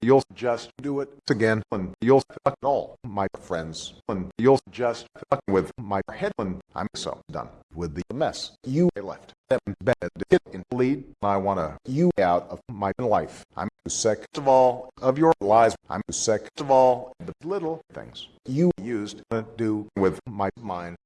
you'll just do it again and you'll fuck all my friends and you'll just fuck with my head and I'm so done with the mess you left. Them bed hit in lead I want to you out of my life. I'm sick of all of your lies. I'm sick of all the little things you used to do with my mind.